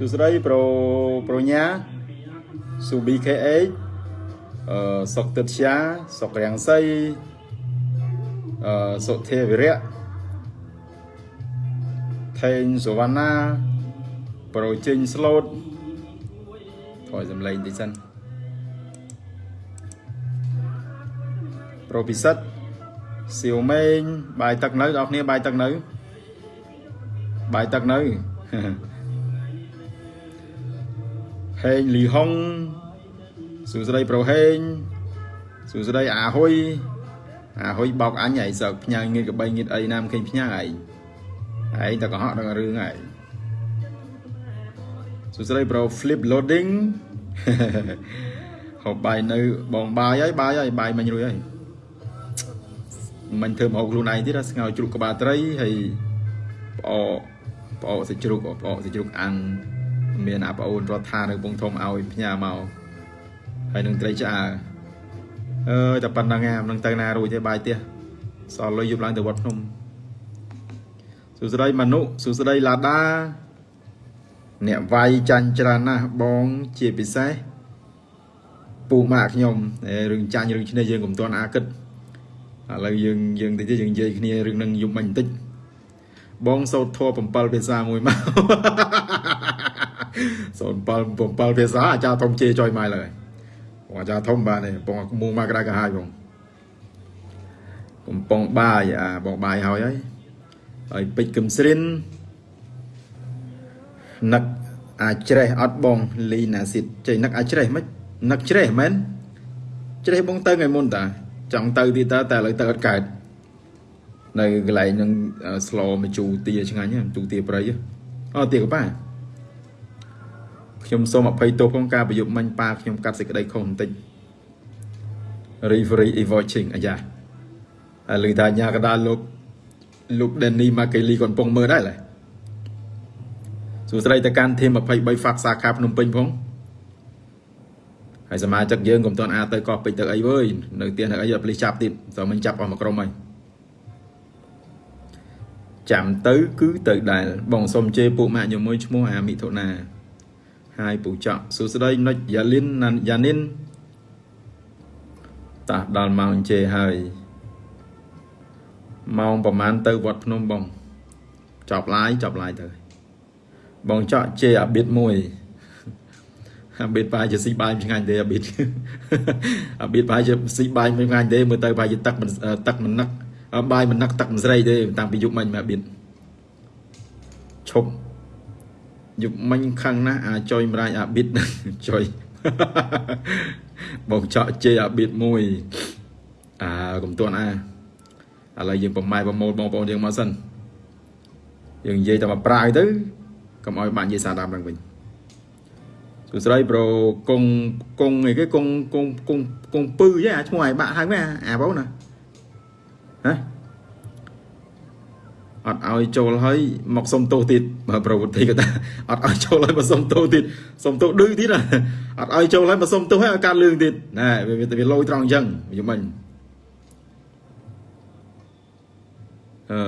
សួស្តីប្រូប្រូញ៉ាស៊ូ BKH អឺសុកទឹកជាសុករាំងសីអឺសុទេវិរៈថេងសុវណ្ណាប្រូជិញស្លូតថយសំឡេងតិចសិនប្រូពិសិដ្ឋសៀវម៉េងបាយទឹកនៅដល់គ្នាបាយទឹកនៅបាយទឹកនៅ ហេងលីហុងសួស្តីប្រូហេងសួស្តីអាហ៊ុយអាហ៊ុយបោកអញឯងសើកផ្ញើងៀតកបីងៀតអីណាមិនឃើញផ្ញើឯងឯងតែកុហកដល់រឿងឯងសួស្តីប្រូ flip loading ហូបបាយនៅបងបាយហើយបាយហើយបាយមិញរួចហើយមិនធ្វើមកខ្លួនឯងទៀតស្ងោជ្រូកក្បាលត្រីហើយផ្អកផ្អកសាច់ជ្រូកផ្អកសាច់ជ្រូកអាំង មានអាប្អូនរដ្ឋានៅពងធំឲ្យផ្ញើមកហើយនឹងត្រីឆ្អើអើយតែប៉ុណ្្នឹងឯងនឹងទៅណារួចទេបាយទៀតសល់លុយយប់ឡើងទៅវត្តភ្នំសួស្តីមនុសួស្តីឡាដាអ្នកវាយចាញ់ច្រើនណាស់បងជាពិសេសពូម៉ាក់ខ្ញុំរឿងចាញ់រឿងឈ្នះយើងកុំទាន់អាគិតឥឡូវយើងយើងតិចទៀតយើងនិយាយគ្នារឿងនឹងយប់មិញបន្តិចបងសោតធัว7ភាសាមួយមក សោត7 7ភាសាអាចារ្យធំជេរចុយម៉ៃឡើយបងអាចារ្យធំបាទនេះបងមូមកក្រៅកាហាយបងកំប៉ុងបាយអាបងបាយហើយហើយហើយពេជ្រកឹមស្រិននឹកអាចច្រេះអត់បងលីណាស៊ីតចេះនឹកអាចច្រេះមិននឹកច្រេះមែនច្រេះបងទៅថ្ងៃមុនតាចង់ទៅទីតើតែឥឡូវទៅអត់កើតនៅកន្លែងនឹងស្លមជូទាឆ្ងាញ់ជូទាប្រៃអូទាកប៉ា ខ្ញុំសូមអភ័យទោសផងការប្រយុទ្ធមិញប៉ាខ្ញុំកាត់សេចក្តីខុសបន្តិច referee is watching អាយ៉ាហើយលើថាញ៉ាកដាលោកលោក Danny Makeli គាត់កំពុងមើលដែរឡើយសួស្តីទៅកាន់ធីម23 Fax សាខាភ្នំពេញផងហើយសមាជិកយើងកុំតន់អាទៅកោះពេជ្រទៅអីវើយនៅផ្ទះនៅអីអត់ភ្លេចចាប់ទៀតតើមិញចាប់អស់មួយក្រុមហើយចាំទៅគឺទៅដែលបងសុំជេរពួកម៉ាក់ខ្ញុំមួយឈ្មោះអាមិថុនា ហើយពូចកសួស្តីនុចយ៉ាលីនយ៉ានីនតាដល់ម៉ោងជេហើយម៉ោងប្រហែលទៅវត្តភ្នំបងចប់ឡាយចប់ឡាយទៅបងចកជេអាប៊ីតមួយអាប៊ីតបាយជាស៊ីបាយឆ្ងាញ់ទេអាប៊ីតអាប៊ីតបាយជាស៊ីបាយមិនឆ្ងាញ់ទេមើលទៅបាយជាទឹកមិនទឹកមិននឹកបាយមិននឹកទឹកមិនស្រីទេតាំងពីយុគមិញមកអាប៊ីតឈប់ យុគមិញខឹងណាស់អាចុយម្រាយអាប៊ីតចុយបងចកជេអាប៊ីតមួយអាកុំទាន់អាឥឡូវយើងប្រម៉ែប្រមូលបងប្អូនយើងមកសិនយើងនិយាយតែមកប្រាយទៅកុំឲ្យបាក់និយាយសារតាមឡើងវិញសួស្តីប្រូកងកងអីគេកងកងកងកងពឺហ៎អាឈ្មោះឲ្យបាក់ហៅមែនអាបងណាហ៎ អត់ឲ្យចូលហើយមកសុំទោសទៀតបើប្រវត្តិក៏ថាអត់ឲ្យចូលហើយមកសុំទោសទៀតសុំទោសឌឺទៀតណាអត់ឲ្យចូលហើយមកសុំទោសហើយឲ្យកាត់លឿងទៀតណែវាវាលយត្រង់អញ្ចឹងយំមិញអឺ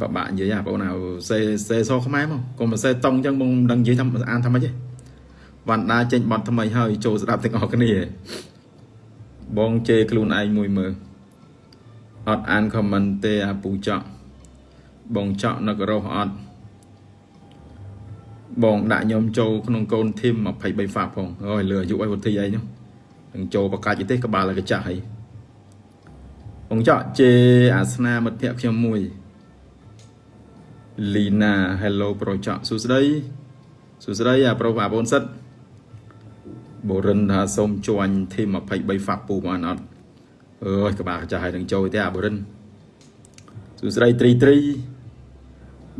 បបាក់និយាយអាបងណាសេសេសខ្មែរមកកុំសេតង់អញ្ចឹងបងមិនដឹងនិយាយថាអានថាម៉េចទេវណ្ដាចេញបត់ថ្មីហើយចូលស្ដាប់ទាំងអស់គ្នាបងជេរខ្លួនឯងមួយមើល អត់អានខមមិនទេអាពូចក់បងចក់នឹករស់អត់បងដាក់ខ្ញុំចូលក្នុងកូនធីម23ហ្វាផងអើយលើអាយុអីវុធីអីនោះនឹងចូលបកាច់ទេក្បាលកចាស់អីបងចក់ជេអាសនាមិត្តភក្តិខ្ញុំមួយលីណា Hello ប្រូចក់សួស្តីសួស្តីអាប្រុសអាបងសិតបូរិនថាសូមជួញធីម23ហ្វាពូបានអត់ អើយក្បាលកចាស់ហើយនឹងចូលទេអាបរិនសួស្ដីត្រីត្រី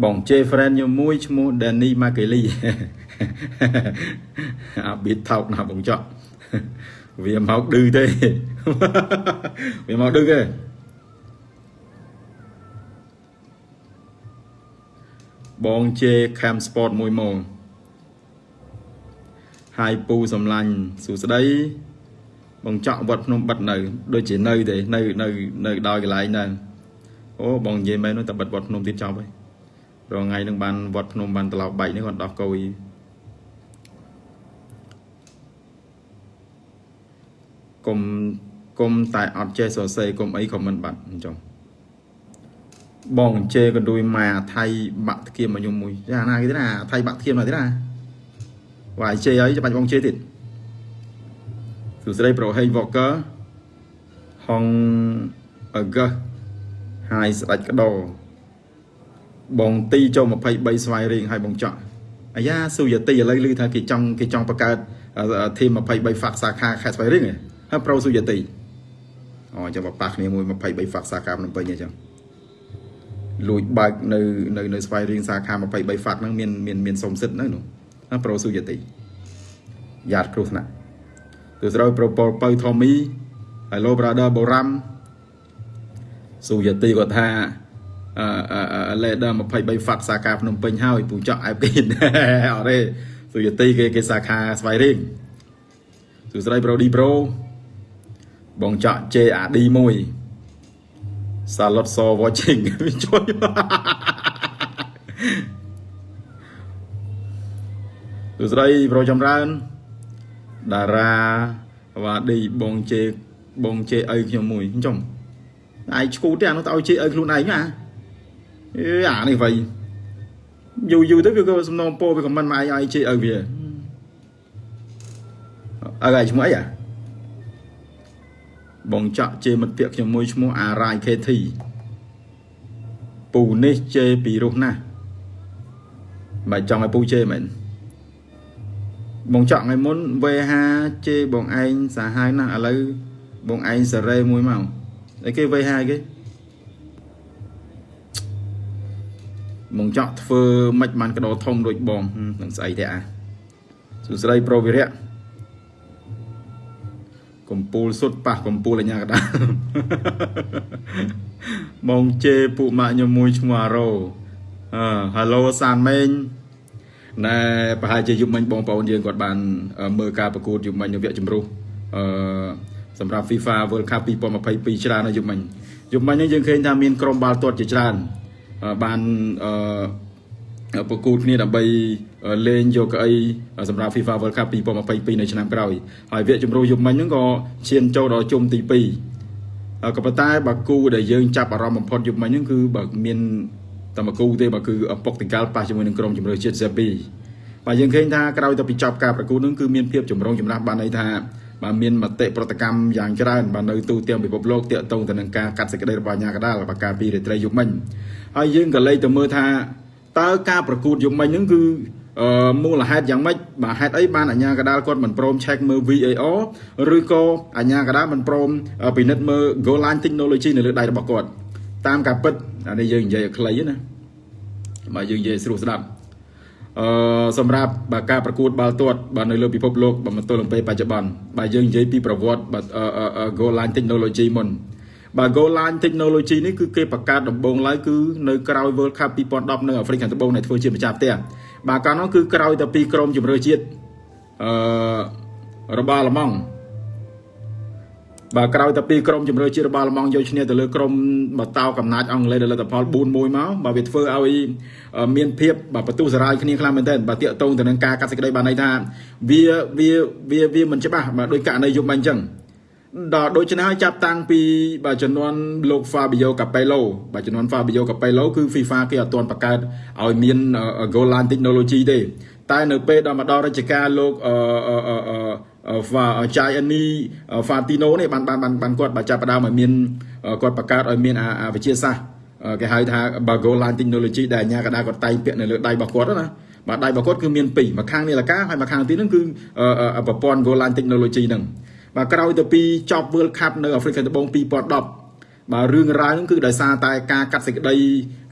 បងជេហ្វ្រេនខ្ញុំមួយឈ្មោះ Danny Makeli អាប៊ីតថោកណាបងចប់វាមកឌឺទេវាមកឌឺទេបងជេ Cam Sport មួយម៉ោងហើយពូសំឡាញ់សួស្ដី បងចောက်វត្តភ្នំបិទនៅ ដូចជានៅទេនៅនៅនៅដោយកន្លែងហ្នឹងអូបងនិយាយមែននោះតែបិទវត្តភ្នំទៀតចប់ហើយរងថ្ងៃនឹងបានវត្តភ្នំបានត្រឡប់បែកនេះគាត់ដោះកុយគុំគុំតែអត់ចេះសរសេរគុំអីក៏មិនបាត់អញ្ចឹងបងជេកណ្ដួយម៉ែថៃបាក់ធៀមមកខ្ញុំមួយចាណាគេទេណាថៃបាក់ធៀមមកទេណាវាយជេអីច្បាច់បងជេទៀត សួស្ដីប្រូហេងវ៉កកឺហងអឺកឺហើយស្ដាច់ក្ដោបងទីចូល23ស្វាយរៀងហើយបងចော့អាយ៉ាស៊ូយទីឥឡូវឮថាគេចង់គេចង់បង្កើតធីម23ហ្វាក់សាខាខេត្តស្វាយរៀងហើយប្រូស៊ូយទីអូចាំបប៉ះគ្នាមួយ23ហ្វាក់សាខាភ្នំពេញអញ្ចឹងលួចបើកនៅនៅនៅស្វាយរៀងសាខា23ហ្វាក់ហ្នឹងមានមានមានសុំសិទ្ធហ្នឹងនោះប្រូស៊ូយទីយ៉ាតគ្រោះថ្នាក់ ទស្រូវប្រូប៉ូពៅថមី Hello brother បូរ៉ាំស៊ូយទីគាត់ថាអឺលេដឺ23ហ្វាក់សាខាភ្នំពេញហើយពូចောက်អែបគេអត់ទេស៊ូយទីគេគេសាខាស្វាយរៀងសួស្ដីប្រូឌីប្រូបងចောက် JAD 1សាឡុតស watching ជួយសួស្ដីប្រូចម្រើន តារាវ៉ាឌីបងជេបងជេអីខ្ញុំមួយអញ្ចឹងឯងឈួតទេអានោះទៅឲ្យជេអីខ្លួនឯងណាអេអានេះវៃយូរយូរទៅវាក៏សំណងពោវាខមមិនមកឯងឲ្យជេអីវាអើឯងឈ្មោះអីអាបងចាក់ជេមិត្តភក្តិខ្ញុំមួយឈ្មោះអារ៉ាយ KT ពូនេះជេពីរោះណាស់មិនចង់ឲ្យពូជេមែន បងចောက်ថ្ងៃមុនវេហាជេបងឯងសាហាវណាស់ឥឡូវបងឯងសេរីមួយមកអីគេវេហាគេបងចောက်ធ្វើមិនបានកដោធំដូចបងនឹងស្អីទេអាសួស្ដីប្រូវិរៈកំពូលសុតប៉ះកំពូលអញ្ញាកដាបងជេពួកម៉ាក់ខ្ញុំមួយឈ្មោះអារ៉ូអឺ Hello សានមេង ណែប្រហែលជាយុគមិញបងប្អូនយើងគាត់បានមើលការប្រកួតយុគមិញនៅវគ្គជំរុះអឺសម្រាប់ FIFA World Cup 2022ច្រើនណាយុគមិញយុគមិញនេះយើងឃើញថាមានក្រុមបាល់ទាត់ជាច្រើនបានអឺប្រកួតគ្នាដើម្បីលេងយកកៅអីសម្រាប់ FIFA World Cup 2022នៅឆ្នាំក្រោយហើយវគ្គជំរុះយុគមិញហ្នឹងក៏ឈានចូលដល់ជុំទី2ក៏ប៉ុន្តែបើគូដែលយើងចាប់អារម្មណ៍បំផុតយុគមិញហ្នឹងគឺបើមាន តែមកគូទេបើគឺពុកតង្កាលប៉ះជាមួយនឹងក្រុមជម្រើសជាតិសេប៊ីបាទយើងឃើញថាក្រោយទៅពីចប់ការប្រកួតនឹងគឺមានភាពចម្រុងចម្រាស់បានន័យថាបាទមានមតិប្រតិកម្មយ៉ាងច្រើនបាទនៅទូទាំងពិភពលោកទាក់ទងទៅនឹងការកាត់សេចក្តីរបស់អាញាកដាលបការពីរាត្រីយុមិញហើយយើងក៏លេចទៅមើលថាតើការប្រកួតយុមិញហ្នឹងគឺអឺមូលហេតុយ៉ាងម៉េចបាទហេតុអីបានអាញាកដាលគាត់មិនព្រម check មើល VAR ឬក៏អាញាកដាលមិនព្រមពិនិត្យមើល goal line technology នៅលើដៃរបស់គាត់ តាមការពិតអានេះយើងនិយាយឲ្យខ្លីណាបាទយើងនិយាយស្រួលស្ដាប់អឺសម្រាប់បាទការប្រកួតបាល់ទាត់បាទនៅលើពិភពលោកបាទមកទល់នឹងពេលបច្ចុប្បន្នបាទយើងនិយាយពីប្រវត្តិបាទ goal line technology មុនបាទ goal line technology នេះគឺគេបង្កើតដំបូងឡើយគឺនៅក្រោយ World Cup 2010នៅអាហ្វ្រិកខាងត្បូងដែលធ្វើជាម្ចាស់ផ្ទះបាទកាលនោះគឺក្រោយតែពីក្រុមជម្រើសជាតិអឺរបស់អាល្លឺម៉ង់ បាទក្រោយតែពីក្រុមជំរឿជាតិរបស់អាល្លឺម៉ង់យកឈ្នះទៅលើក្រុមបតោកំណាចអង់គ្លេសដល់លទ្ធផល4-1មកបាទវាធ្វើឲ្យមានភាពបាទបន្ទុះសារាយគ្នាខ្លាំងមែនទែនបាទតាកតងទៅនឹងការកាត់សេចក្តីបានន័យថាវាវាវាវាមិនច្បាស់បាទដោយករណីយប់មិញអញ្ចឹងដល់ដូច្នេះហើយចាប់តាំងពីបាទចំនួនលោក Fabio Capello បាទចំនួន Fabio Capello គឺ FIFA គេអត់ទាន់បង្កើតឲ្យមាន goal line technology ទេតែនៅពេលដល់មកដល់រជ្ជកាលលោកអឺ ចាយអានីហ្វាទីណូនេះបានបានបានបានគាត់បើចាប់ផ្ដើមឲ្យមានគាត់បង្កើតឲ្យមានអាវិទ្យាសាស្ត្រគេហៅថា Bago Line Technology ដែលអាញាកដាគាត់តែងពាក់នៅលើដៃរបស់គាត់ណាបាទដៃរបស់គាត់គឺមានពីរមួយខាងនេះលកាហើយមួយខាងទៀតហ្នឹងគឺប្រព័ន្ធ Go Line Technology ហ្នឹងបាទក្រោយទៅពីចប់ World Cup នៅអាហ្វ្រិកខាងត្បូង2010 បាទរឿងរ៉ាវហ្នឹងគឺដោយសារតែការកាត់សេចក្តី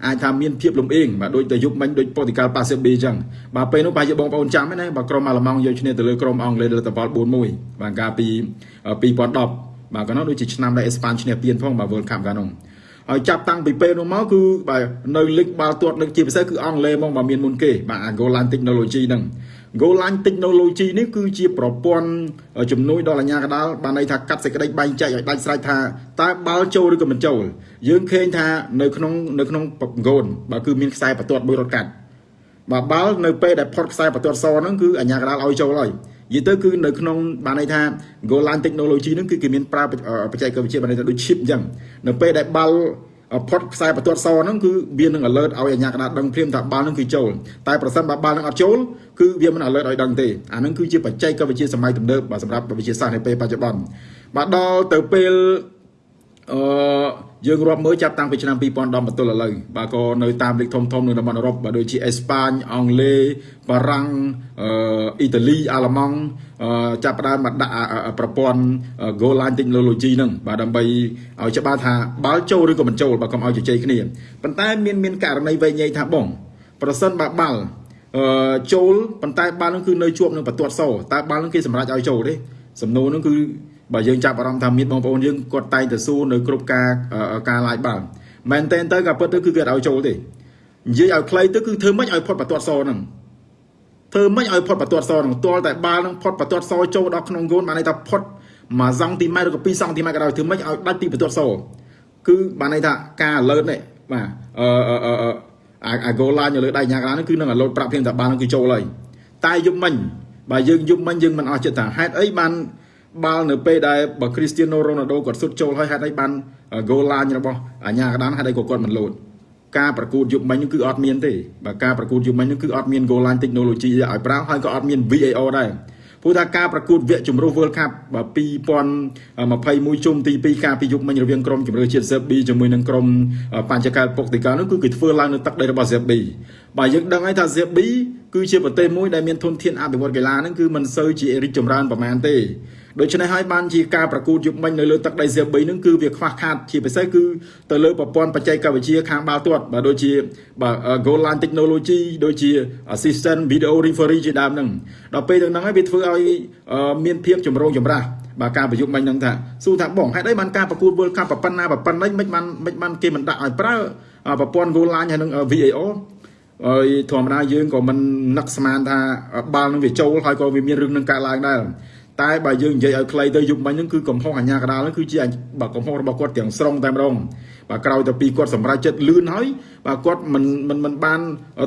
អាចថាមានភាពលំអៀងបាទដូចតែយុបមិញដូចប៉ូទីកាល់ប៉ាសេប៊ីអញ្ចឹងបាទពេលនោះប្រហែលជាបងប្អូនចាំហ្នឹងណាបាទក្រុមអាល្លឺម៉ង់យកឈ្នះទៅលើក្រុមអង់គ្លេសលទ្ធផល4-1បាទកាលពី2010បាទកាលនោះដូចជាឆ្នាំដែលអេស្ប៉ាញឈ្នះពានផងបាទ World Cup កាលនោះ ហហើយចាប់តាំងពីពេលនោះមកគឺបាទនៅលីកបាល់ទាត់លើកជាពិសេសគឺអង់គ្លេសមកបាទមានមុនគេបាទអា goal line technology ហ្នឹង goal line technology នេះគឺជាប្រព័ន្ធជំនួយដល់អាជ្ញាកណ្ដាលបានន័យថាកាត់សេចក្តីបែងចែកឲ្យដាច់ស្រេចថាតើបាល់ចូលឬក៏មិនចូលយើងឃើញថានៅក្នុងនៅក្នុង goal បាទគឺមានខ្សែបន្ទាត់មួយរត់កាត់បាទបាល់នៅពេលដែលផុតខ្សែបន្ទាត់សហ្នឹងគឺអាជ្ញាកណ្ដាលឲ្យចូលហើយ និយាយទៅគឺនៅក្នុងបានន័យថា goal line technology ហ្នឹងគឺគេមានប្រើបច្ចេកវិទ្យាបានន័យថាដូច chip អញ្ចឹងនៅពេលដែលបាល់ផុតខ្សែបន្ទាត់សហ្នឹងគឺវានឹង alert ឲ្យអាជ្ញាកណ្ដាលដឹងព្រាមថាបាល់ហ្នឹងគឺចូលតែប្រសិនបើបាល់ហ្នឹងអត់ចូលគឺវាមិន alert ឲ្យដឹងទេអាហ្នឹងគឺជាបច្ចេកវិទ្យាសម័យទំនើបសម្រាប់វិទ្យាសាស្ត្រនៅពេលបច្ចុប្បន្នបាទដល់ទៅពេល អឺយើងរាប់មើលចាប់តាំងពីឆ្នាំ2010បន្ទល់ឥឡូវបាទក៏នៅតាមលីកធំធំនៅតំបន់អឺរ៉ុបបាទដូចជាអេស្ប៉ាញអង់គ្លេសបារាំងអឺអ៊ីតាលីអាល្លឺម៉ង់ចាប់ផ្ដើមមកដាក់ប្រព័ន្ធ goal line technology ហ្នឹងបាទដើម្បីឲ្យច្បាស់ថាបាល់ចូលឬក៏មិនចូលបាទកុំឲ្យជជែកគ្នាប៉ុន្តែមានមានករណីវែងញែកថាបង ប្រសិនបើបាល់អឺចូលប៉ុន្តែបាល់ហ្នឹងគឺនៅជាប់នឹងបន្ទាត់សតើបាល់ហ្នឹងគេសម្រេចឲ្យចូលទេសំណួរហ្នឹងគឺ បើយើងចាប់អារម្មណ៍ថាមានបងប្អូនយើងគាត់តែងទៅសួរនៅគ្រប់ការការ live បានមែនតែនទៅក៏ពិតទៅគឺគេឲ្យចូលទេនិយាយឲ្យខ្លីទៅគឺធ្វើម៉េចឲ្យផុតបន្ទាត់សហ្នឹងធ្វើម៉េចឲ្យផុតបន្ទាត់សហ្នឹងទាល់តែបាល់ហ្នឹងផុតបន្ទាត់សចូលដល់ក្នុងគោលបានន័យថាផុត1សង់ទីម៉ែត្រឬក៏2សង់ទីម៉ែត្រក៏ដោយធ្វើម៉េចឲ្យដាច់ពីបន្ទាត់សគឺបានន័យថាការ alert នេះបាទអឺអឺអឺអាអា goal line នៅលើដៃញ៉ាកហ្នឹងគឺនឹង alert ប្រាប់ភ្លាមថាបាល់ហ្នឹងគឺចូលហើយតែយប់មិញបើយើងយប់មិញយើងមិនអស់ចិត្តថាហេតុអីបាន បាល់នៅពេលដែលបើគ្រីស្ទៀណូរ៉ូណាល់ដូគាត់សុទ្ធចូលហើយហេតុអីបាន goal line របស់អាញាកដានហេតុអីក៏គាត់មិនលោតការប្រកួតយុគមិញនោះគឺអត់មានទេបើការប្រកួតយុគមិញនោះគឺអត់មាន goal line technology ឲ្យប្រើហើយក៏អត់មាន VAR ដែរព្រោះថាការប្រកួតវគ្គជម្រុះ World Cup 2021ជុំទី2ការពីយុគមិញរវាងក្រុមជម្រើសជាតិ Serbia ជាមួយនឹងក្រុមបញ្ចកែលពុកទីកានោះគឺគេធ្វើឡើងនៅទឹកដីរបស់ Serbia បើយើងដឹងហើយថា Serbia គឺជាប្រទេសមួយដែលមានធនធានអភិវឌ្ឍកីឡាហ្នឹងគឺមិនសូវជារីកចម្រើនប្រមាណទេ ដូច្នេះហើយបានជាការប្រកួតយុគមិញនៅលើទឹកដីសេប៊ីនឹងគឺវាខ្វះខាតជាពិសេសគឺទៅលើប្រព័ន្ធបច្ចេកវិទ្យាខាងបាល់ទាត់បាទដូចជាបាទ goal line technology ដូចជា assistant video referee ជាដើមហ្នឹងដល់ពេលទាំងហ្នឹងហើយវាធ្វើឲ្យមានភាពចម្រូងចម្រាសបាទការប្រយុទ្ធមិញហ្នឹងថាសួរថាបងហេតុអីបានការប្រកួត World Cup ប៉ុណ្ណាប៉ុណ្ណេះមិនបានមិនបានគេមិនដាក់ឲ្យប្រើប្រព័ន្ធ goal line ហើយនឹង VAR ហើយធម្មតាយើងក៏មិននឹកស្មានថាបាល់នឹងវាចូលហើយក៏វាមានរឿងនឹងកើតឡើងដែរ តែបើយើងនិយាយឲ្យខ្លីទៅយុគមិញហ្នឹងគឺកំហុសអាញាកដាលហ្នឹងគឺជាបើកំហុសរបស់គាត់ទាំងស្រុងតែម្ដងបើក្រោយទៅពីគាត់សម្រេចចិត្តលឿនហើយបើគាត់មិនមិនមិនបាន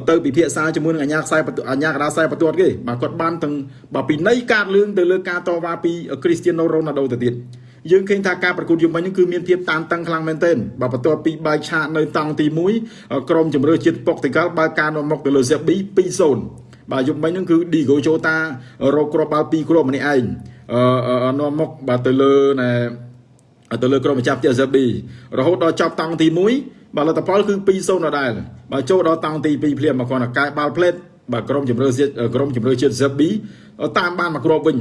ទៅពិភាក្សាជាមួយនឹងអាញាខ្សែអាញាកដាលខ្សែបន្ទាត់គេបើគាត់បានទាំងបើពីនៃកាតលឿងទៅលើការតវ៉ាពីគ្រីស្ទៀណូរ៉ូណាល់ដូទៅទៀតយើងឃើញថាការប្រកួតយុគមិញនេះគឺមានភាពតានតឹងខ្លាំងមែនទែនបើបន្ទាប់ពីបែកឆាកនៅតង់ទី1ក្រុមជម្រើសជាតិប៉ុកទីកាល់បើការនាំមុខទៅលើសេប៊ី2-0 បាទយប់មិញហ្នឹងគឺឌីហ្គោជូតារកគ្រាប់បាល់2គ្រាប់ម្នាក់ឯងអឺនាំមុខបាទទៅលើណែទៅលើក្រុមម្ចាស់ផ្ទះ ZB រហូតដល់ចប់តង់ទី1បាទលទ្ធផលគឺ2-0ដដែលបាទចូលដល់តង់ទី2ភ្លាមមកគ្រាន់តែកែបាល់ផ្លេតបាទក្រុមជំរឿជាតិក្រុមជំរឿជាតិ ZB តាមបានមកគ្រាប់វិញ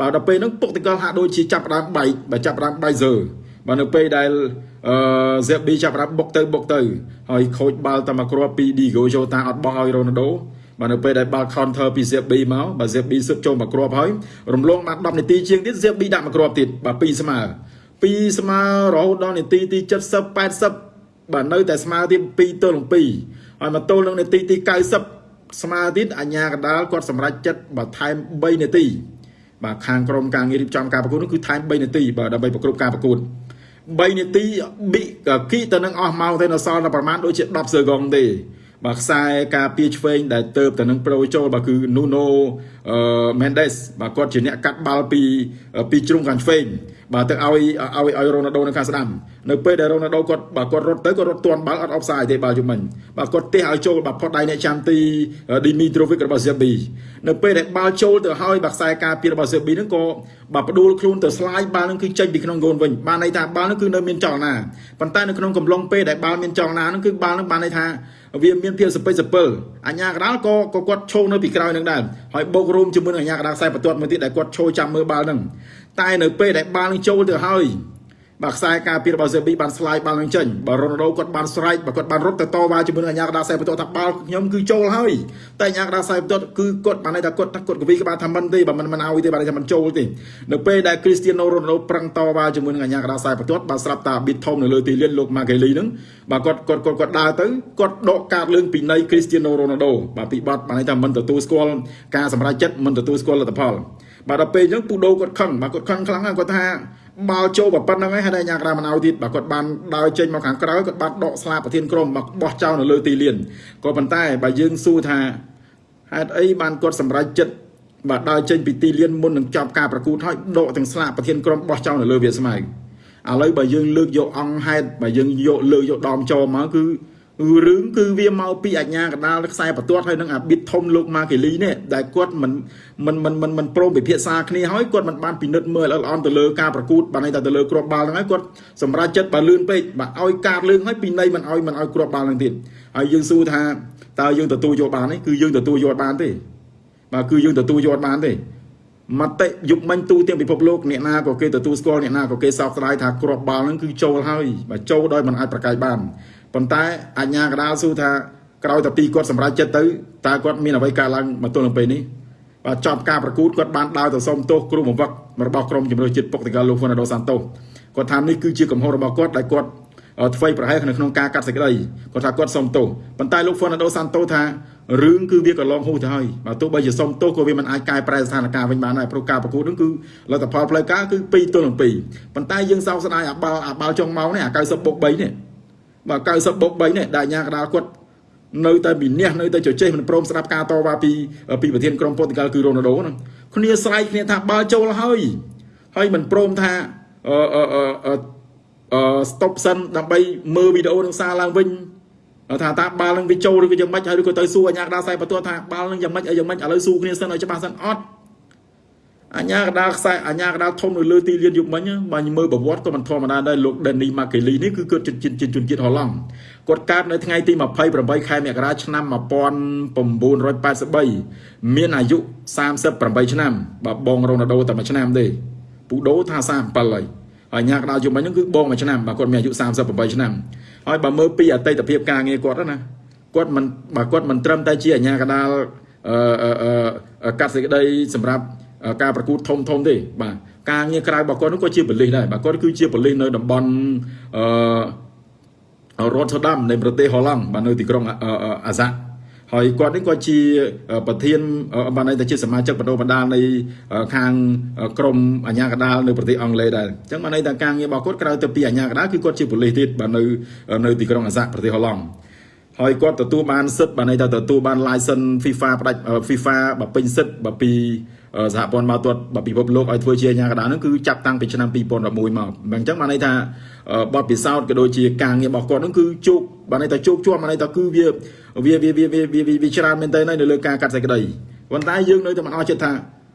បាទដល់ពេលហ្នឹងពុកតកលហាក់ដូចជាចាប់ដើមបែកបាទចាប់ដើមបែកសើបាទនៅពេលដែលអឺ ZB ចាប់ដើមបុកទៅបុកទៅហើយខូចបាល់តែមកគ្រាប់ពី Diego Jota អត់បោះឲ្យ Ronaldo បាទនៅពេលដែលបាល់ counter ពី ZB មកបាទ ZB ស៊ឹបចូលមកគ្រាប់ហើយរំលងបាន10នាទីជាងទៀត ZB ដាក់មកគ្រាប់ទៀតបាទ2ស្មើ2ស្មើរហូតដល់នាទីទី70 80បាទនៅតែស្មើទៀត2ទល់នឹង2ហើយមកទល់នឹងនាទីទី90ស្មើទៀតអាញាកដាលគាត់សម្រេចចិត្តបាទថែម3នាទីបាទខាងក្រុមការងាររៀបចំការប្រកួតនោះគឺថែម3នាទីបាទដើម្បីប្រគ្រប់ការប្រកួត3នាទីប៊ីគីទៅនឹងអស់ម៉ោងទៅនៅសល់តែប្រហែលដូចជា10សឺកងទេ បាទខ្សែការពារឆ្វេងដែលទៅទៅនឹងប្រូចូលបាទគឺ Nuno Mendes បាទគាត់ជាអ្នកកាត់បាល់ពីពីជ្រុងខាងឆ្វេងបាទទៅឲ្យឲ្យឲ្យរ៉ូណាល់ដូនៅខាងស្ដាំនៅពេលដែលរ៉ូណាល់ដូគាត់បាទគាត់រត់ទៅគាត់រត់ទាន់បាល់អត់អបសាយទេបាល់ជុំមិញបាទគាត់ទះឲ្យចូលបាទផុតដៃអ្នកចាំទីឌីមីត្រូវិករបស់សេប៊ីនៅពេលដែលបាល់ចូលទៅហើយបាទខ្សែការពាររបស់សេប៊ីហ្នឹងក៏បាទផ្ដួលខ្លួនទៅស្លាយបាល់ហ្នឹងគឺចេញពីក្នុងហ្គោលវិញបានន័យថាបាល់ហ្នឹងគឺនៅមានចលនាប៉ុន្តែនៅក្នុងកំឡុងពេលដែលបាល់មានចលនាហ្នឹងគឺបាល់ហ្នឹងបានន័យថា វាមានភាពសពិចសពិលអញ្ញាកដាលក៏ក៏គាត់ឈោនៅពីក្រោយនឹងដែរហើយបោករួមជាមួយនឹងអញ្ញាកដាលខ្សែបន្ទាត់មួយទៀតដែលគាត់ឈោចាំមើលបាល់ហ្នឹងតែនៅពេលដែលបាល់នឹងចូលទៅហើយ បាទខ្សែការពាររបស់សេប៊ីបានស្លាយបាល់នឹងចេញបាទរ៉ូណាល់ដូគាត់បានស្រែកបាទគាត់បានរត់ទៅតវ៉ាជាមួយនឹងអាញាកដាខ្សែបន្ទាត់ថាបាល់ខ្ញុំគឺចូលហើយតែអាញាកដាខ្សែបន្ទាត់គឺគាត់បានន័យថាគាត់គាត់កវីក្បាលថាមិនទេបាទមិនមិនឲ្យទេបាទថាមិនចូលទេនៅពេលដែលគ្រីស្ទៀណូរ៉ូណាល់ដូប្រឹងតវ៉ាជាមួយនឹងអាញាកដាខ្សែបន្ទាត់បាទស្រាប់តាប៊ីតធំនៅលើទីលានលោកម៉ាកេលីហ្នឹងបាទគាត់គាត់គាត់គាត់ដើរទៅគាត់ដកកាតលើងពីនៃគ្រីស្ទៀណូរ៉ូណាល់ដូបាទពីបាត់បានន័យថាមិនទទួលស្គាល់ការសម្រេចចិត្តមិនទទួលស្គាល់លទ្ធផលបាទដល់ពេលអញ្ចឹងពូដូគាត់ខឹងបាទគាត់ខឹងខ្លាំងហើយគាត់ថា បាល់ចូលប៉ុណ្្នឹងហើយហើយអាញាក្រាមិនឲ្យទៀតបាទគាត់បានដើរចេញមកខាងក្រៅគាត់បានដកស្លាបប្រធានក្រុមមកបោះចោលនៅលើទីលានក៏ប៉ុន្តែបើយើងសួរថាហេតុអីបានគាត់សម្រេចចិត្តបាទដើរចេញពីទីលានមុននឹងចប់ការប្រកួតហើយដកទាំងស្លាបប្រធានក្រុមបោះចោលនៅលើវាស្មៅឥឡូវបើយើងលើកយកអង្គហេតុបើយើងយកលើកយកដមចូលមកគឺ រឿងគឺវាមកពីអាជ្ញាកណ្ដាលខ្សែបន្ទាត់ហើយនឹងអាប៊ីតធំលោកម៉ាកេលីនេះដែលគាត់មិនមិនមិនមិនមិនព្រមពិភាក្សាគ្នាហើយគាត់មិនបានពិនិត្យមើលល្អអន់ទៅលើការប្រកួតបានន័យថាទៅលើគ្រាប់បាល់ហ្នឹងហើយគាត់សម្រេចចិត្តបើលឿនពេកបាទឲ្យការលឿនហើយពីនៃមិនឲ្យមិនឲ្យគ្រាប់បាល់ហ្នឹងទៀតហើយយើងសួរថាតើយើងទទួលយកបានទេគឺយើងទទួលយកបានទេបាទគឺយើងទទួលយកបានទេមតិយុគមិញទូទាំងពិភពលោកអ្នកណាក៏គេទទួលស្គាល់អ្នកណាក៏គេសោកស្ដាយថាគ្រាប់បាល់ហ្នឹងគឺចូលហើយបាទចូលដោយមិនអាចប្រកែកបាន ប៉ុន្តែអញ្ញាកដាលសួរថាក្រោយតែពីគាត់សម្រេចចិត្តទៅតើគាត់មានអ្វីកើតឡើងមកទល់នឹងពេលនេះបាទចប់ការប្រកួតគាត់បានដើរទៅសុំទោសគ្រូបង្វឹករបស់ក្រុមជំរឿជាតិពុកតកាលោកហ្វូណាល់ដូសាន់តូសគាត់ថានេះគឺជាកំហុសរបស់គាត់ដែលគាត់ធ្វើប្រហែលនៅក្នុងការកាត់សេចក្តីគាត់ថាគាត់សុំទោសប៉ុន្តែលោកហ្វូណាល់ដូសាន់តូសថារឿងគឺវាក៏ឡងហួសទៅហើយបើទោះបីជាសុំទោសក៏វាមិនអាចកែប្រែស្ថានភាពវិញបានដែរព្រោះការប្រកួតនឹងគឺលទ្ធផលផ្លូវការគឺ2ទល់នឹង2ប៉ុន្តែយើងសោកស្ដាយអាបាល់អាបាល់ចុងម៉ោងនេះអា90បុក3នេះ បាទ90បុក3នេះដែលអាញាកដាលគាត់នៅតែវិនិច្ឆ័យនៅតែជជែកមិនព្រមស្ដាប់ការតវ៉ាពីពីប្រធានក្រុមប៉ូទុយហ្គាល់គឺរ៉ូណាល់ដូហ្នឹងគ្នាស្រែកគ្នាថាបាល់ចូលហើយហើយមិនព្រមថាអឺអឺអឺអឺ stop សិនដើម្បីមើលវីដេអូនឹងសារឡើងវិញថាតើបាល់នឹងវាចូលឬក៏យ៉ាងម៉េចហើយឬក៏ទៅសួរអាញាកដាលខ្សែបន្ទាត់ថាបាល់នឹងយ៉ាងម៉េចអីយ៉ាងម៉េចឥឡូវសួរគ្នាសិនឲ្យច្បាស់សិនអត់ អញ្ញាកដាលខ្សែអញ្ញាកដាលធំនៅលើទីលានយុគមិញបើមើលប្រវត្តិក៏មិនធម្មតាដែរលោក Danny Makeli នេះគឺគាត់ជនជាតិជនជាតិហូឡង់គាត់កើតនៅថ្ងៃទី28ខែមករាឆ្នាំ1983មានអាយុ38ឆ្នាំបើបងរ៉ូណាល់ដូតែមួយឆ្នាំទេពូដូថា37ហើយហើយញ៉ាកដាលយុគមិញហ្នឹងគឺបងមួយឆ្នាំបើគាត់មានអាយុ38ឆ្នាំហើយបើមើលពីអតីតភាពការងារគាត់ណាគាត់មិនបើគាត់មិនត្រឹមតែជាអាញាកដាលអឺកាត់សេចក្តីសម្រាប់ ការប្រកួតធំធំទេបាទការងារក្រៅរបស់គាត់នោះក៏ជាប៉ូលីសដែរបាទគាត់គឺជាប៉ូលីសនៅតំបន់អឺរ៉ូតដាមនៃប្រទេសហូឡង់បាទនៅទីក្រុងអាសាហើយគាត់នេះគាត់ជាប្រធានបានន័យថាជាសមាជិកបណ្ដុះបណ្ដាលនៃខាងក្រមអាជ្ញាកណ្ដាលនៅប្រទេសអង់គ្លេសដែរអញ្ចឹងបានន័យថាការងាររបស់គាត់ក្រៅទៅពីអាជ្ញាកណ្ដាលគឺគាត់ជាប៉ូលីសទៀតបាទនៅនៅទីក្រុងអាសាប្រទេសហូឡង់ហើយគាត់ទទួលបានសិទ្ធិបានន័យថាទទួលបាន license FIFA ផ្ដាច់ FIFA បើពេញសិទ្ធិបើពី សហព័ន្ធមកទាត់បើពិភពលោកឲ្យធ្វើជាអាញាកដាហ្នឹងគឺចាប់តាំងពីឆ្នាំ2011មកអញ្ចឹងបានន័យថាបទពិសោធន៍ក៏ដូចជាការងាររបស់គាត់ហ្នឹងគឺជោគបានន័យថាជោគជាប់បានន័យថាគឺវាវាវាវាវាវាច្រើនមែនទែននៅលើការកាត់សេចក្តីប៉ុន្តែយើងនៅតែមិនអស់ចិត្តថា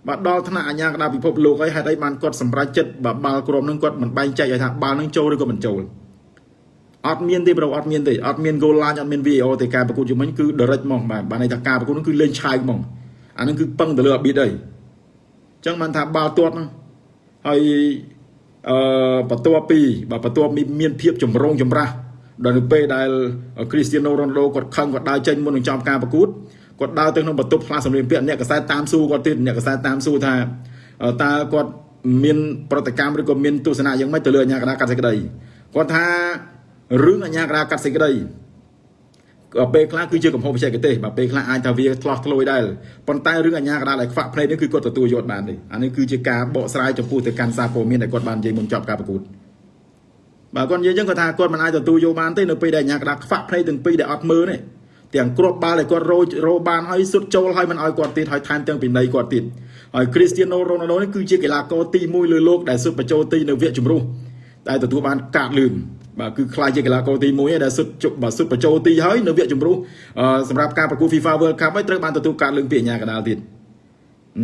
បាទដល់ថ្នាក់អាញាកដាពិភពលោកហើយហេតុអីបានគាត់សម្រេចចិត្តបាទបាល់ក្រុមហ្នឹងគាត់មិនបែងចែកឲ្យថាបាល់ហ្នឹងចូលឬក៏មិនចូលអត់មានទេប្រូអត់មានទេអត់មាន goal line អត់មាន VAR ទេការប្រកួតជំនាញគឺ direct ហ្មងបាទបានន័យថាការប្រកួតហ្នឹងគឺលេងឆាយហ្មងអាហ្នឹងគឺពឹងទៅលើអាប៊ីតអី ចឹងបានថាបាល់ទាត់ហ្នឹងហើយអឺបន្ទាប់ពីបាទបន្ទាប់មានភាពចម្រូងចម្រាសដល់នៅពេលដែលគ្រីស្ទៀណូរ៉ូណាល់ដូគាត់ខឹងគាត់ដើរចេញមុននឹងចំការប្រកួតគាត់ដើរទៅក្នុងបន្ទប់ផ្លាស់សម្លៀកបំពាក់អ្នកកសែតតាមស៊ូគាត់ទៀតអ្នកកសែតតាមស៊ូថាតើគាត់មានប្រតិកម្មឬក៏មានទស្សនៈយ៉ាងម៉េចទៅលើអាញាកដាកាត់សេចក្តីគាត់ថារឿងអាញាកដាកាត់សេចក្តី ពេលខ្លះគឺជាកំហុសបច្ចេកទេសបាទពេលខ្លះអាចថាវាឆ្លោះឆ្លួយដែរប៉ុន្តែរឿងអញ្ញាកដាលឲ្យខ្វាក់ភ្នែកនេះគឺគាត់ទទួលយកបានទេអានេះគឺជាការបកស្រាយចំពោះទៅកាន់សារព័ត៌មានដែលគាត់បាននិយាយមុនចប់ការប្រកួតបាទគាត់និយាយចឹងគាត់ថាគាត់មិនអាចទទួលយកបានទេនៅពេលដែលអញ្ញាកដាលខ្វាក់ភ្នែកទាំងពីរដែលអត់មើលនេះទាំងគ្រាប់បាល់ដែលគាត់រោរោបានហើយសុទ្ធចូលហើយមិនឲ្យគាត់ទៀតហើយថែមទាំងពីនៃគាត់ទៀតហើយគ្រីស្ទៀណូរ៉ូណាល់ដូនេះគឺជាកីឡាករទី1លើលោកដែលសុទ្ធបញ្ចូលទីនៅវគ្គជម្រុះដែលទទួលបានកាតលឿន បាទគឺខ្លាចជាកីឡាករទី1ដែលសុទ្ធជប់បាទសុទ្ធបញ្ចូលទីហើយនៅវគ្គជំរុះសម្រាប់ការប្រកួត FIFA World Cup ហើយត្រូវបានទទួលការលើកពីអាញាកដាលទៀត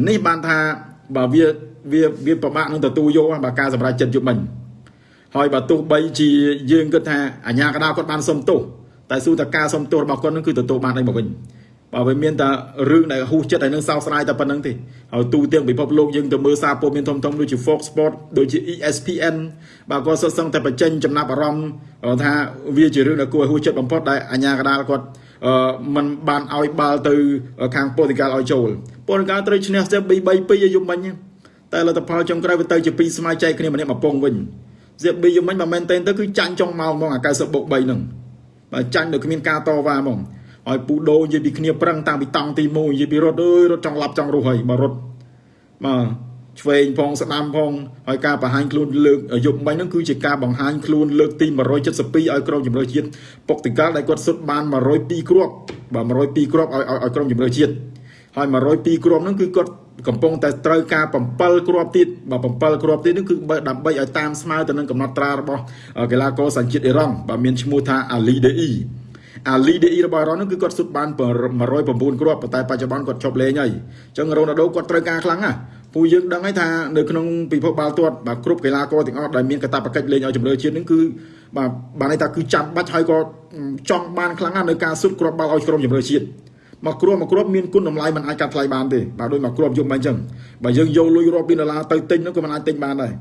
នេះបានថាបាទវាវាវាពិបាកនឹងទទួលយកបាទការសម្រេចចិត្តយុបមិញហើយបើទោះបីជាយើងគិតថាអាញាកដាលគាត់បានសុំទោសតែសួរថាការសុំទោសរបស់គាត់នឹងគឺទទួលបានអីមកវិញ បើវាមានតែរឿងដែលហ៊ូចិត្តហើយនឹងសោកស្ដាយតែប៉ុណ្្នឹងទេហើយទូទាំងពិភពលោកយើងទៅមើលសារព័ត៌មានធំធំដូចជា Fox Sport ដូចជា ESPN បាទគាត់សុទ្ធសឹងតែបញ្ចេញចំណាប់អារម្មណ៍ថាវាជារឿងដែលគួរឲ្យហ៊ូចិត្តបំផុតដែលអាញាកដាលគាត់អឺมันបានឲ្យបាល់ទៅខាងប៉ូទុយហ្គាល់ឲ្យចូលប៉ូទុយហ្គាល់ត្រូវឈ្នះសេប3 3 2ឲ្យយំមិញតែលទ្ធផលចុងក្រោយវាទៅជា2ស្មើចែកគ្នាម្នាក់មកពងវិញសេប2យំមិញបើមែនតែនទៅគឺចាញ់ចុងម៉ោងហ្មងអា90បូក3ហ្នឹងបើចាញ់ដោយគ្មានការតវ៉ាហ្មង ឲ្យពូដូនិយាយពីគ្នាប្រឹងតាំងពីតង់ទី1និយាយពីរត់អើយរត់ចង់ឡាប់ចង់រស់ហើយបើរត់បាទឆ្វេងផងស្ដាំផងហើយការបង្ហាញខ្លួនលើកយប់មិញហ្នឹងគឺជាការបង្ហាញខ្លួនលើកទី172ឲ្យក្រុមជម្រើសជាតិពុកតិកាល់ដែលគាត់សុទ្ធបាន102គ្រាប់បាទ102គ្រាប់ឲ្យឲ្យក្រុមជម្រើសជាតិហើយ102គ្រាប់ហ្នឹងគឺគាត់កំពុងតែត្រូវការ7គ្រាប់ទៀតបាទ7គ្រាប់ទៀតនេះគឺដើម្បីឲ្យតាមស្មើទៅនឹងកំណត់ត្រារបស់កីឡាករសញ្ជាតិអ៊ីរ៉ង់បាទមានឈ្មោះថាអាលីដេ អ៊ីអាលីដេអ៊ីរបស់អឺរ៉ុបនោះគឺគាត់ស៊ុតបាន109គ្រាប់ប៉ុន្តែបច្ចុប្បន្នគាត់ឈប់លេងហើយអញ្ចឹងរ៉ូណាល់ដូគាត់ត្រូវការខ្លាំងណាស់ពូយើងដឹងហើយថានៅក្នុងពិភពបាល់ទាត់បាទគ្រប់កីឡាករទាំងអស់ដែលមានកាតព្វកិច្ចលេងឲ្យជម្រើសជាតិនឹងគឺបាទបានន័យថាគឺចាំបាច់ហើយក៏ចង់បានខ្លាំងណាស់នៅការស៊ុតគ្រាប់បាល់ឲ្យក្រុមជម្រើសជាតិមកគ្រាប់មកគ្រាប់មានគុណតម្លៃមិនអាចកាត់ថ្លៃបានទេបាទដូចមកគ្រាប់យំមិនអញ្ចឹងបើយើងយកលុយរាប់លានដុល្លារទៅទិញនោះក៏មិនអាចទិញបានដែរ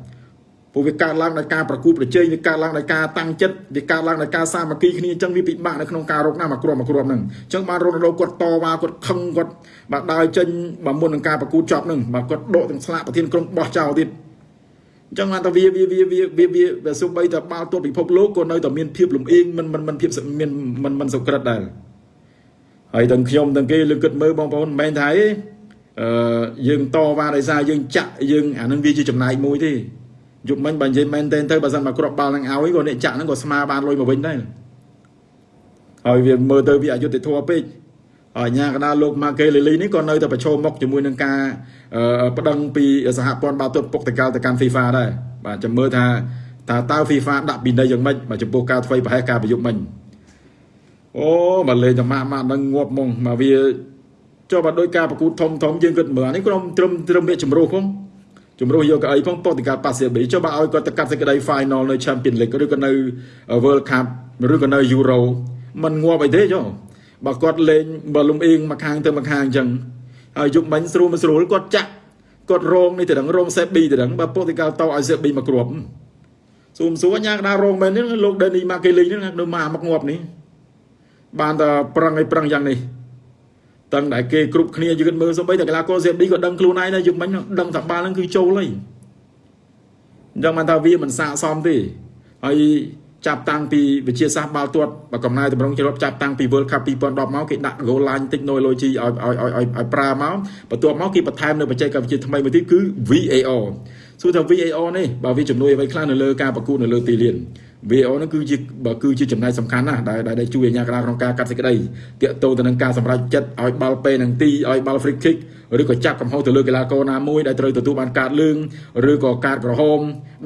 ព្រោះវាកើតឡើងដោយការប្រគួតប្រជែងវាកើតឡើងដោយការតាំងចិត្តវាកើតឡើងដោយការសាមគ្គីគ្នាអញ្ចឹងវាពិបាកនៅក្នុងការរកណាមកគ្រាប់មកគ្រាប់ហ្នឹងអញ្ចឹងបានរ៉ូណាល់ដូគាត់តវ៉ាគាត់ខឹងគាត់បាទដើរចេញបើមុននឹងការប្រគួតចប់ហ្នឹងបាទគាត់ដកទាំងស្លាកប្រធានក្រុមបោះចោលទៀតអញ្ចឹងបានតែវាវាវាវាវាវាវាសូម្បីតែបាល់ទាត់ពិភពលោកក៏នៅតែមានភាពលំអៀងមិនមិនមិនភាពមានមិនមិនសុក្រិតដែរហើយទាំងខ្ញុំទាំងគេលើកគិតមើលបងប្អូនមិនមែនថាអីអឺយើងតវ៉ាដោយសារយើងចាក់យើងអានឹងវាជាចំណាយមួយទេ យប់មិញបើនិយាយមែនទែនទៅបើសិនមកគ្រាប់បាល់នឹងឲ្យក៏អ្នកចាក់ហ្នឹងក៏ស្មាបានលុយមកវិញដែរហើយវាមើលទៅវាអយុត្តិធម៌ពេកហើយញ៉ាកដាលោកម៉ាកេលីលីនេះក៏នៅតែប្រឈមមុខជាមួយនឹងការប្តឹងពីសហព័ន្ធបាល់ទាត់ពុកតកាលទៅកាន់ FIFA ដែរបាទចាំមើលថាតើតើ FIFA ដាក់ពិន័យយ៉ាងម៉េចបាទចំពោះការធ្វើប្រហែសការប្រយុទ្ធមិញអូបើលេងតែម៉ាក់ម៉ាក់នឹងងាប់ហ្មងមកវាចុះបើដោយការប្រកួតធំធំយើងគិតមើលនេះក្រុមត្រឹមត្រឹមវាចម្រុះផង ជំរុះយកកៅអីផងប៉ុតិកាប៉ាសៀប៊ីចុះបើឲ្យគាត់ទៅកាត់សេចក្តី final នៅ Champions League ឬក៏នៅ World Cup ឬក៏នៅ Euro มันងាប់អីទេចុះបើគាត់លេងបើលំអៀងមកខាងទៅមកខាងអញ្ចឹងហើយយុគមិញស្រួលមិនស្រួលគាត់ចាក់គាត់រងនេះទៅដឹងរងសេប៊ីទៅដឹងបើប៉ុតិកាតឲ្យសេប៊ីមកគ្រាប់ស៊ូមសួរញ៉ាកដារងមែននេះលោកដេនីម៉ាកេលីនេះនៅមកមកងាប់នេះបានតែប្រឹងឲ្យប្រឹងយ៉ាងនេះ តឹងដែលគេគ្រប់គ្នាយឺតមើលសូម្បីតែកីឡាករសេបឌីក៏ដឹងខ្លួនឯងដែរយុគមិញដឹងថាបាល់ហ្នឹងគឺចូលហើយអញ្ចឹងបានថាវាមិនស័កសមទេហើយចាប់តាំងពីវិជាសាស្ត្របាល់ទាត់បើកំណែតម្រង់ជ្រាបចាប់តាំងពី World Cup 2010មកគេដាក់ goal line technology ឲ្យឲ្យឲ្យឲ្យប្រើមកបន្ទាប់មកគេបន្ថែមនៅបច្ចេកវិទ្យាថ្មីមួយទៀតគឺ VAR សួរថា VAR នេះបើវាជំនួយអ្វីខ្លះនៅលើការប្រកួតនៅលើទីលាន VAR ហ្នឹងគឺជាបើគឺជាចំណែកសំខាន់ណាស់ដែលដែលជួយអាជ្ញាកណ្ដាលក្នុងការកាត់សេចក្តីតាក់ទងទៅនឹងការសម្រេចចិត្តឲ្យបាល់ពេលនឹងទីឲ្យបាល់ free kick ឬក៏ចាប់កំហុសទៅលើកីឡាករណាមួយដែលត្រូវទទួលបានកាតលឿងឬក៏កាតក្រហម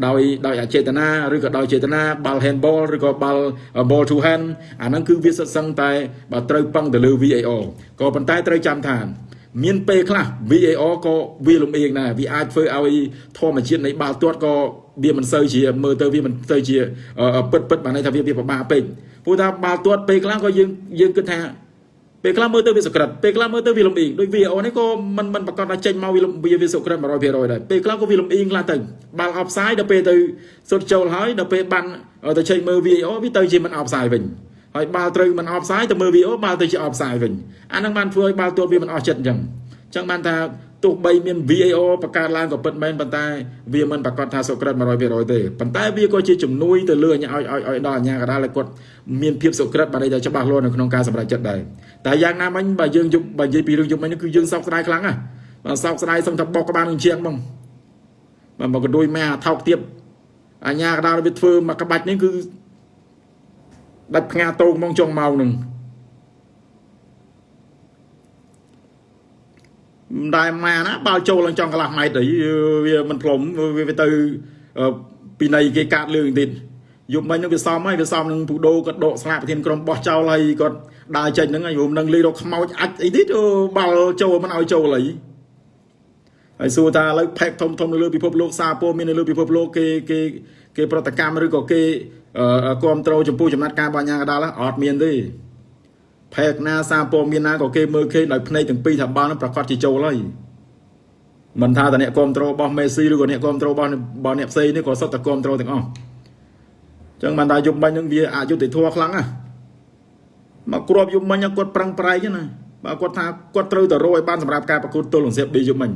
ដោយដោយអចេតនាឬក៏ដោយចេតនាបាល់ handball ឬក៏បាល់ ball to hand អាហ្នឹងគឺវាសិតសឹងតែបើត្រូវពឹងទៅលើ VAR ក៏ប៉ុន្តែត្រូវចាំថា មានពេលខ្លះ VAR ក៏វាលំអៀងដែរវាអាចធ្វើឲ្យធម្មជាតិនៃបាល់ទាត់ក៏វាមិនសូវជាមើលទៅវាមិនទៅជាពិតពិតបានន័យថាវាវាពិបាកពេកព្រោះថាបាល់ទាត់ពេលខ្លះក៏យើងយើងគិតថាពេលខ្លះមើលទៅវាសក្រិតពេលខ្លះមើលទៅវាលំអៀងដូច VAR នេះក៏មិនមិនប្រកាសថាចេញមកវាវាសក្រិត100%ដែរពេលខ្លះក៏វាលំអៀងខ្លះទៅបាល់ offside ដល់ពេលទៅសុទ្ធចូលហើយដល់ពេលបានទៅចេញមើល VAR វាទៅជាមិន offside វិញ ហើយបាល់ត្រូវមិន offside ទៅមើល VAR បាល់ទៅជា offside វិញអាហ្នឹងបានធ្វើឲ្យបាល់ទាត់វាមិនអស់ចិត្តអញ្ចឹងអញ្ចឹងបានថាទោះបីមាន VAR បង្កើតឡើងក៏ពិតមែនប៉ុន្តែវាមិនប្រកាសថាសុក្រិត100%ទេប៉ុន្តែវាក៏ជាជំនួយទៅលើឲ្យឲ្យឲ្យដល់អាជ្ញាកណ្ដាលឲ្យគាត់មានភាពសុក្រិតបានតែច្បាស់លាស់នៅក្នុងការសម្រេចចិត្តដែរតែយ៉ាងណាមិញបើយើងយប់បើនិយាយពីរឿងយប់មិញគឺយើងសោកស្ដាយខ្លាំងណាស់បើសោកស្ដាយសុំថាបោកក្បាលនឹងជាងហ្មងបើមកកដួយម៉ែអាថោកទៀតអាជ្ញាកណ្ដាលវាធ្វើមកក្បាច់នេះគឺ ដាច់ផ្ងាតោងហ្មងចុងម៉ោងនឹងមិនដែរម៉ាណាបាល់ចូលឡើងចង់កន្លះម៉ែត្រអីវាមិនផ្លុំវាទៅពីនៃគេកាត់លឿងទៀតយប់មិញនឹងវាសំហើយវាសំនឹងពូដូគាត់ដកស្លាកប្រធានក្រុមបោះចោលហើយគាត់ដើរចេញហ្នឹងហើយរួមនឹងលេងរកខ្មោចអាចអីទៀតបាល់ចូលមិនឲ្យចូលអី ហើយសួរថាឥឡូវផេកធំធំនៅលើពិភពលោកសារព័ត៌មាននៅលើពិភពលោកគេគេគេប្រតិកម្មឬក៏គេគ្រប់គ្រងចំពោះចំណាត់ការបញ្ញាកដាលអត់មានទេផែកណាសារព័ត៌មានណាក៏គេមើលឃើញដោយភ្នែកទាំងពីរថាបាល់នឹងប្រកាសជាចូលហើយមិនថាតអ្នកគ្រប់ត្រូលរបស់មេស៊ីឬក៏អ្នកគ្រប់ត្រូលរបស់របស់អ្នកផ្សេងនេះក៏សុទ្ធតែគ្រប់ត្រូលទាំងអស់អញ្ចឹងបានថាយប់មិញនឹងវាអយុត្តិធម៌ខ្លាំងណាស់មកគ្រាប់យប់មិញគាត់ប្រឹងប្រែងណា បើគាត់ថាគាត់ត្រូវតែរកឲ្យបានសម្រាប់ការប្រកួតទល់នឹងសៀបឌីយប់មិញ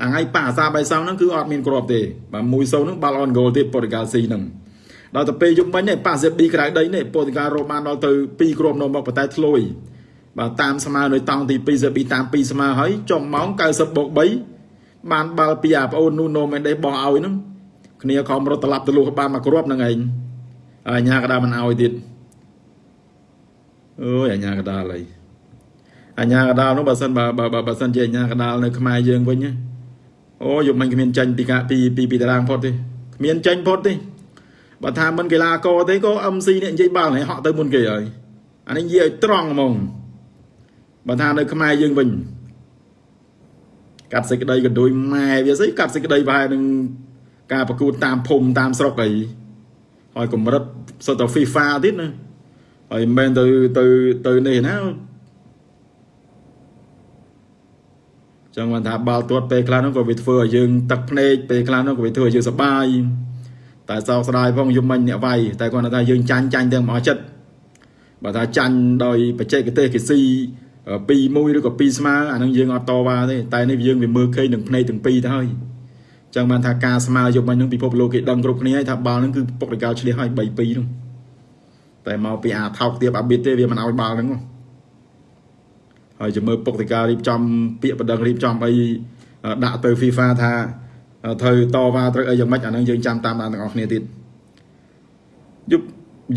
អាថ្ងៃប៉ាអាសាបៃសងហ្នឹងគឺអត់មានគ្រាប់ទេបាទមួយសូហ្នឹងបាល់អនហ្គោលទេប៉ូទុយហ្គាល់ស៊ីហ្នឹងដល់ទៅពេលយប់មិញនេះប៉ាសៀបឌីក្រៅដីនេះប៉ូទុយហ្គាល់រកបានដល់ទៅ2គ្រាប់នៅមកប៉ុន្តែធ្លុយបាទតាមស្មើនៅតង់ទី2សៀបឌីតាម2ស្មើហើយចុងម៉ោង90បូក3បានបាល់ពីអាប្អូននូណូមេនដេសបោះឲ្យហ្នឹងគ្នាខំរត់ត្រឡប់ទៅលុះបានមកគ្រាប់ហ្នឹងឯងអញ្ញាក៏ដើមិនឲ្យទៀតអូយអញ្ញាកដាលអី អញ្ញាកដាលនោះបើសិនបើបើបើសិនជាអញ្ញាកដាលនៅខ្មែរយើងវិញអូយប់មិញគ្មានចាញ់ពីកាពីពីពីតារាងផុតទេគ្មានចាញ់ផុតទេបើថាមិនកីឡាករទេក៏ MC នេះនិយាយបាល់នេះហក់ទៅមុនគេហើយអានេះនិយាយឲ្យត្រង់ហ្មងបើថានៅខ្មែរយើងវិញកាត់សេចក្តីកណ្ដួយម៉ែវាស្អីកាត់សេចក្តីប្រហែលនឹងការប្រកួតតាមភូមិតាមស្រុកអីហើយកម្រិតសុទ្ធតែ FIFA ទៀតណាហើយមិនមែនទៅទៅទៅនេះណា ចឹងបានថាបាល់ទាត់ពេលខ្លះនោះក៏វាធ្វើឲ្យយើងទឹកភ្នែកពេលខ្លះនោះក៏វាធ្វើឲ្យយើងសប្បាយតែសោកស្ដាយផងយំមិញអ្នកវាយតែគាត់ថាយើងចាញ់ចាញ់ទាំងមកចិត្តបើថាចាញ់ដោយបច្ចេកទេសគេស៊ី2 1ឬក៏2ស្មើអានឹងយើងអត់តវ៉ាទេតែនេះយើងវាមើលឃើញនឹងភ្នែកទាំងពីរទៅហើយចឹងបានថាការស្មើយប់មិញនឹងពិភពលោកគេដឹងគ្រប់គ្នាហើយថាបាល់នឹងគឺពុកដកាលឆ្លៀសហើយ3 2នោះតែមកពីអាថោកទៀបអាប៊ីតទេវាមិនឲ្យបាល់ហ្នឹង ហើយจะមើលពុកតិការៀបចំពាក្យបណ្ដឹងរៀបចំអីដាក់ទៅ FIFA ថាត្រូវតវ៉ាត្រូវអីយ៉ាងម៉េចអាហ្នឹងយើងចាំតាមដានទាំងអស់គ្នាទៀតយប់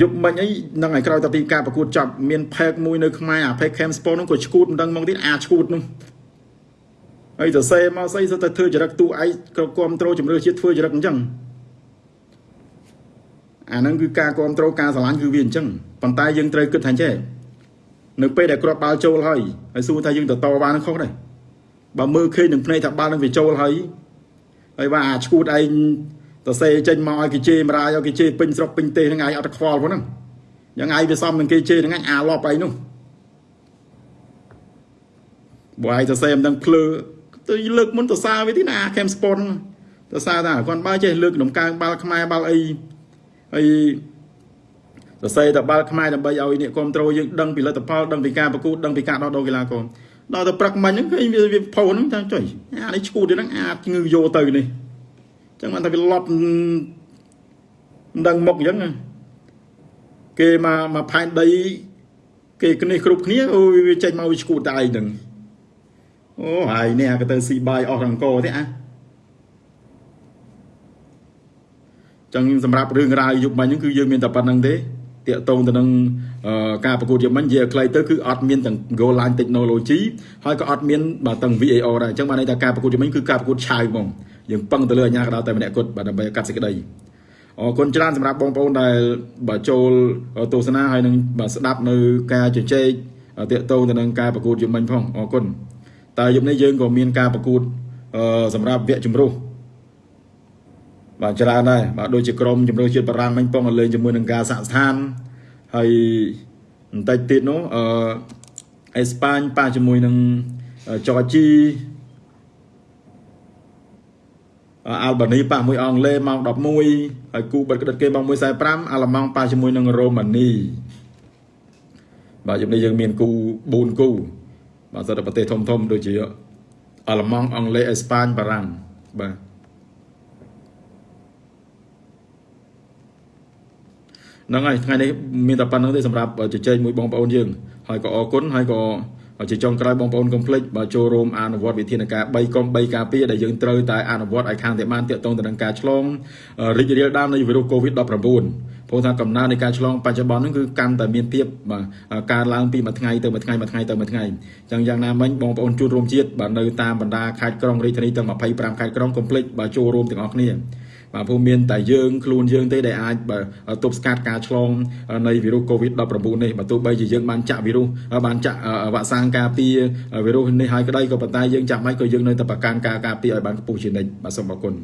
យប់មិញអីនឹងឲ្យក្រោយតពីការប្រកួតចប់មានផេកមួយនៅខ្មែរអាផេក Camp Sport នោះក៏ឈួតមិនដឹងមកទៀតអាឈួតនោះហើយទៅសេមកស្អីទៅធ្វើចរិតទូឯងក៏គ្រប់ត្រូលជំរឿជាតិធ្វើចរិតអញ្ចឹងអាហ្នឹងគឺការគ្រប់គ្រងការស្រឡាញ់គឺវាអញ្ចឹងប៉ុន្តែយើងត្រូវគិតថាចេះ នៅពេលដែលគ្រាប់បាល់ចូលហើយហើយសួរថាយើងទៅតបាល់នឹងខុសដែរបើមើលឃើញនឹងភ្នែកថាបាល់នឹងវាចូលហើយហើយว่าអាឈួតឯងទៅសេចេញមកឲ្យគេជេរមរាយឲ្យគេជេរពេញស្រុកពេញទេសហ្នឹងឯងអត់ខ្វល់ផងហ្នឹងយ៉ាងឯងវាសំនឹងគេជេរហ្នឹងឯងអាលប់ឯងនោះបើឯងទៅសេមិនដឹងភ្លើទៅលើកមុនទៅសារវាទីណា Camp Sport ទៅសារថាគាត់បើចេះលើកដំកើងបាល់ខ្មែរបាល់អីហើយ សរសេរតបាល់ខ្មែរដើម្បីឲ្យអ្នកគ្រប់គ្រងយើងដឹងពីលទ្ធផលដឹងពីការប្រកួតដឹងពីការដោះដូរកីឡាករដល់ទៅព្រឹកមិញហ្នឹងឃើញវាវាផុសហ្នឹងចាំចុយអានេះឈួតហ្នឹងអាចងឺយកទៅនេះអញ្ចឹងបានថាវាលប់មិនដឹងមុខអញ្ចឹងគេមកមកផែនដី គេគ្នាគ្រប់គ្នាអូវាចេញមកវាឈួតតែឯងហ្នឹងអូហើយនេះក៏ទៅស៊ីបាយអស់រង្គទេអាចឹងសម្រាប់រឿងរ៉ាវយុគមិញហ្នឹងគឺយើងមានតែប៉ុណ្្នឹងទេ តាកតងទៅនឹងការប្រកួតយុគមិញនិយាយខ្លីទៅគឺអត់មានទាំង goal line technology ហើយក៏អត់មានបាទទាំង VAR ដែរអញ្ចឹងបានន័យថាការប្រកួតយុគមិញគឺការប្រកួតឆាវហ្មងយើងពឹងទៅលើអាជ្ញាកណ្ដាលតែម្នាក់គត់បាទដើម្បីកាត់សេចក្តីអរគុណច្រើនសម្រាប់បងប្អូនដែលបាទចូលទស្សនាហើយនឹងបាទស្ដាប់នៅការជជែកតាកតងទៅនឹងការប្រកួតយុគមិញផងអរគុណតែយប់នេះយើងក៏មានការប្រកួតសម្រាប់វគ្គជំរុះ បាទច្រើនដែរបាទដូចជាក្រមជំរឿជាតិបារាំងមិញពងលេងជាមួយនឹងការសាក់ស្ថានហើយបន្តិចទៀតនោះអឺអេស្ប៉ាញប៉ះជាមួយនឹងចរជីអាល់បានីប៉ះមួយអង់គ្លេសម៉ោង11ហើយគូបិទក្តិតគេម៉ោង1:45អាល្លឺម៉ង់ប៉ះជាមួយនឹងរ៉ូម៉ានីបាទយប់នេះយើងមានគូ4គូបាទសិតតែប្រទេសធំធំដូចជាអាល្លឺម៉ង់អង់គ្លេសអេស្ប៉ាញបារាំងបាទ ហ្នឹងហើយថ្ងៃនេះមានតែប៉ុណ្្នឹងទេសម្រាប់ជជែកមួយបងប្អូនយើងហើយក៏អរគុណហើយក៏ជាចុងក្រោយបងប្អូនកុំភ្លេចបើចូលរួមអនុវត្តវិធានការ3កុំ3ការពារដែលយើងត្រូវតែអនុវត្តឲ្យខាងតែបានតាក់ទងទៅនឹងការឆ្លងរីករាលដាលនៃវីរុស COVID-19 ព្រោះថាកំណើននៃការឆ្លងបច្ចុប្បន្នហ្នឹងគឺកាន់តែមានភាពបាទការឡើងពីមួយថ្ងៃទៅមួយថ្ងៃមួយថ្ងៃទៅមួយថ្ងៃអញ្ចឹងយ៉ាងណាមិញបងប្អូនជួនរួមជាតិបាទនៅតាមបណ្ដាខេត្តក្រុងរាជធានីទាំង25ខេត្តក្រុងកុំភ្លេចបាទចូលរួមទាំងអស់គ្នា បាទព្រោះមានតែយើងខ្លួនយើងទេដែលអាចទប់ស្កាត់ការឆ្លងនៃវីរុស COVID-19 នេះបើទោះបីជាយើងបានចាក់វីរុសបានចាក់វ៉ាក់សាំងការពារវីរុសនេះហើយក្តីក៏ប៉ុន្តែយើងចាំបាច់ក៏យើងនៅតែប្រកាន់ការការពារឲ្យបានខ្ពស់ជានិច្ចបាទសូមអរគុណ